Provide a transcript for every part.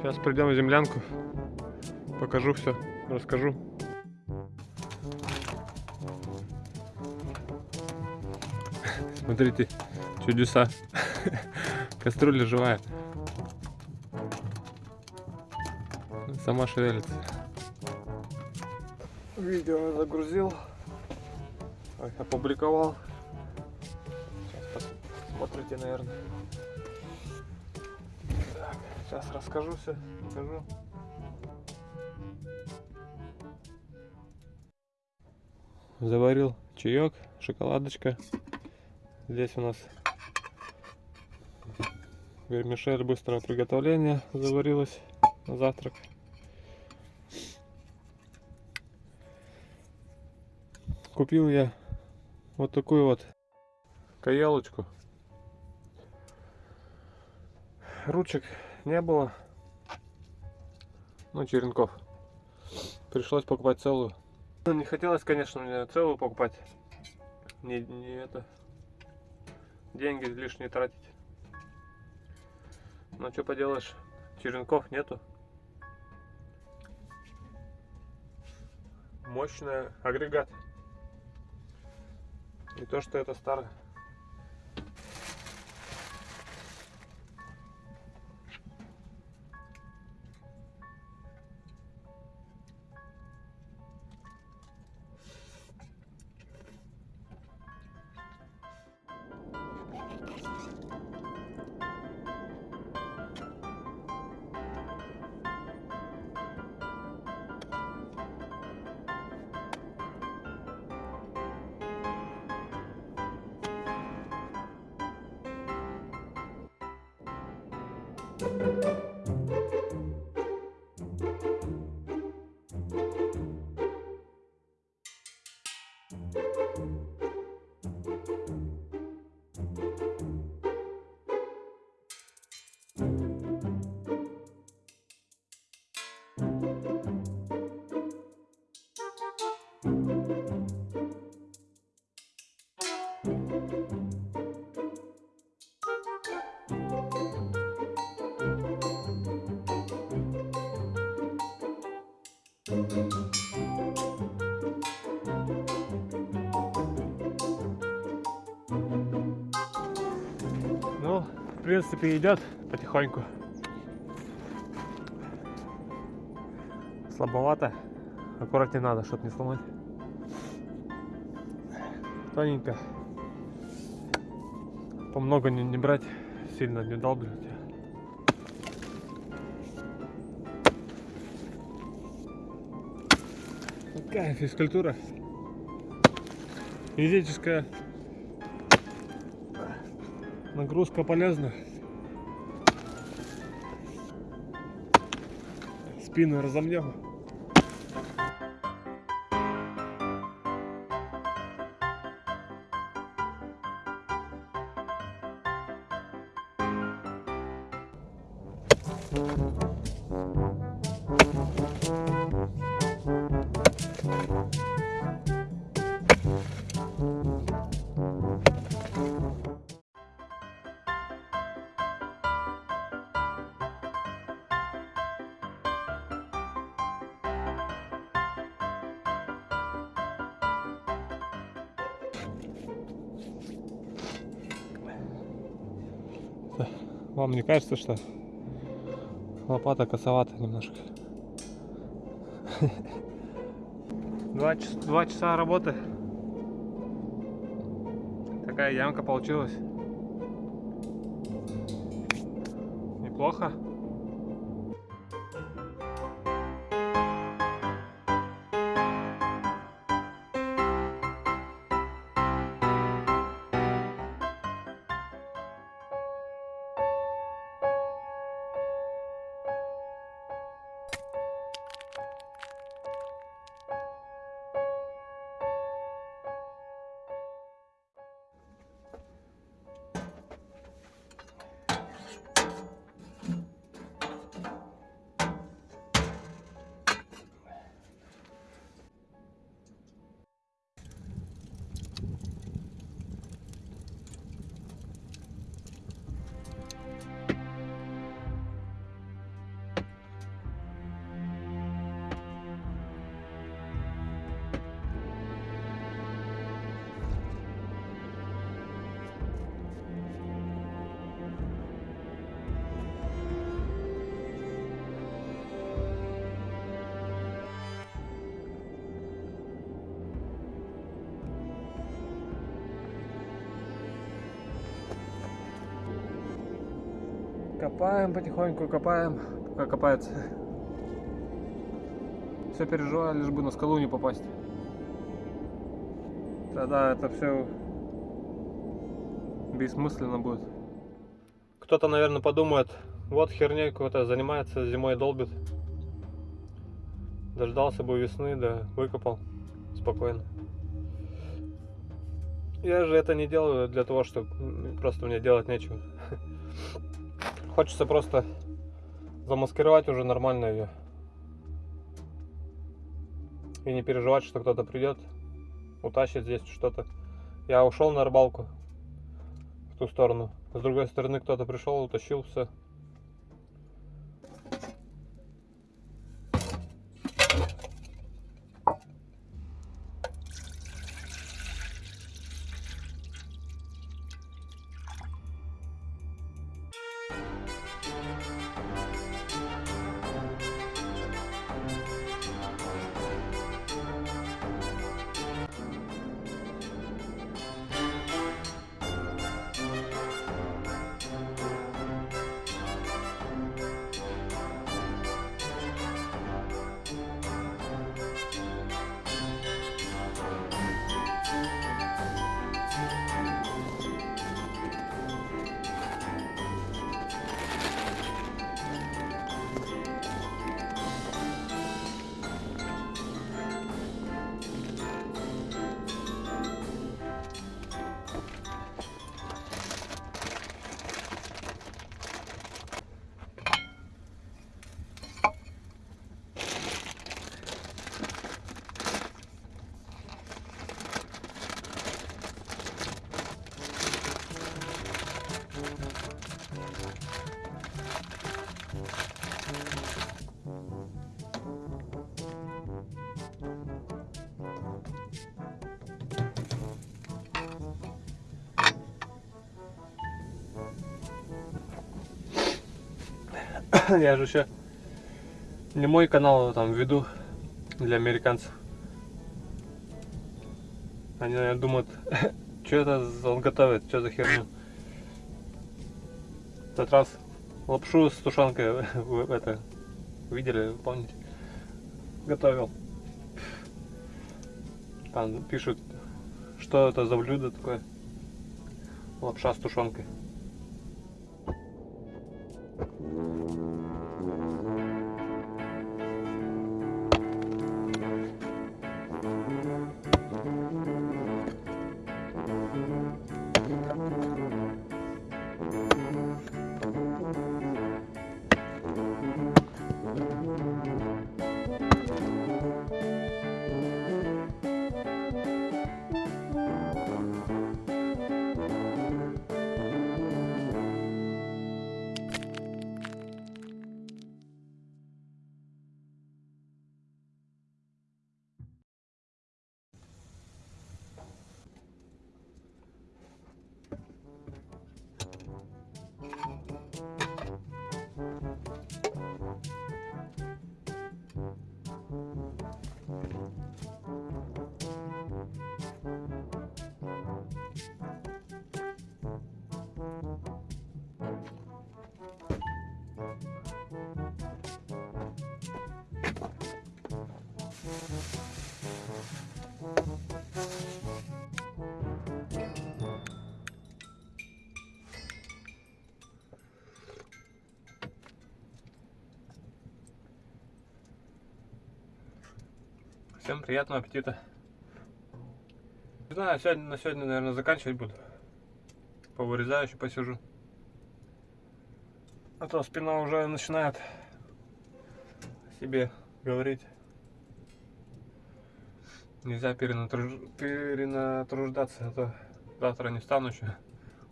Сейчас придем в землянку. Покажу все, расскажу. Смотрите, чудеса. Кастрюля живая. Сама шевелится. Видео загрузил. Опубликовал. Сейчас посмотрите, наверное. Сейчас расскажу все, покажу. Заварил чаек, шоколадочка. Здесь у нас вермишель быстрого приготовления заварилась на завтрак. Купил я вот такую вот каялочку. Ручек не было. Ну, черенков. Пришлось покупать целую. Ну, Не хотелось, конечно, мне целую покупать. Не, не это. Деньги лишние тратить. Но что поделаешь, черенков нету. Мощный агрегат. Не то, что это старое. Thank you. Ну, в принципе, идет потихоньку. Слабовато. Аккуратнее надо, чтобы не сломать. Тоненько. По много не, не брать, сильно не долбливать. Такая физкультура. Физическая нагрузка полезна. Спину разомнем. Вам не кажется, что лопата косовата немножко? Два, два часа работы. Такая ямка получилась. Неплохо. Копаем потихоньку, копаем, пока копается. Все переживаю, лишь бы на скалу не попасть. Тогда это все бессмысленно будет. Кто-то, наверное, подумает, вот херней какой-то занимается, зимой долбит. Дождался бы весны, да выкопал спокойно. Я же это не делаю для того, что просто мне делать нечего. Хочется просто замаскировать уже нормально ее. И не переживать, что кто-то придет, утащит здесь что-то. Я ушел на рыбалку в ту сторону. С другой стороны кто-то пришел, утащил все. Я же еще не мой канал там веду для американцев. Они, наверное, думают, что это он готовит, что за херню. В тот раз лапшу с тушенкой это видели, помните? Готовил. Там пишут, что это за блюдо такое. Лапша с тушенкой. Thank you. Всем приятного аппетита. Не знаю, сегодня, на сегодня, наверное, заканчивать буду. Повырезаю еще посижу. А то спина уже начинает себе говорить. Нельзя перенатруж... перенатруждаться, а то завтра не встану еще.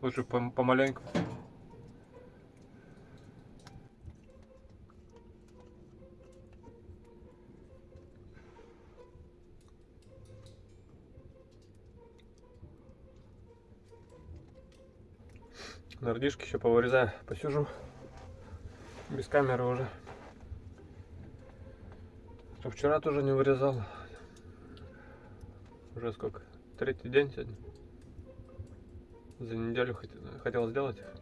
Лучше помаленьку. Нордишки еще повырезаю, посижу. Без камеры уже. А вчера тоже не вырезал. Уже сколько? Третий день сегодня. За неделю хотел сделать их.